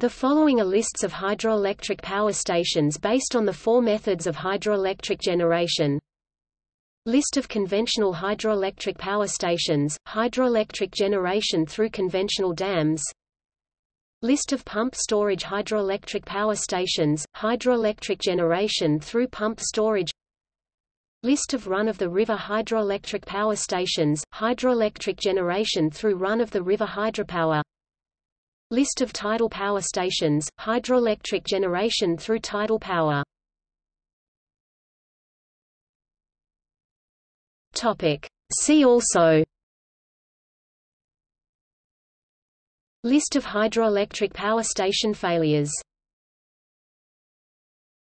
The following are lists of hydroelectric power stations based on the four methods of hydroelectric generation. List of conventional hydroelectric power stations, hydroelectric generation through conventional dams. List of pump storage hydroelectric power stations, hydroelectric generation through pump storage. List of run-of-the-river hydroelectric power stations, hydroelectric generation through run-of-the-river hydropower List of tidal power stations, hydroelectric generation through tidal power. See also. List of hydroelectric power station failures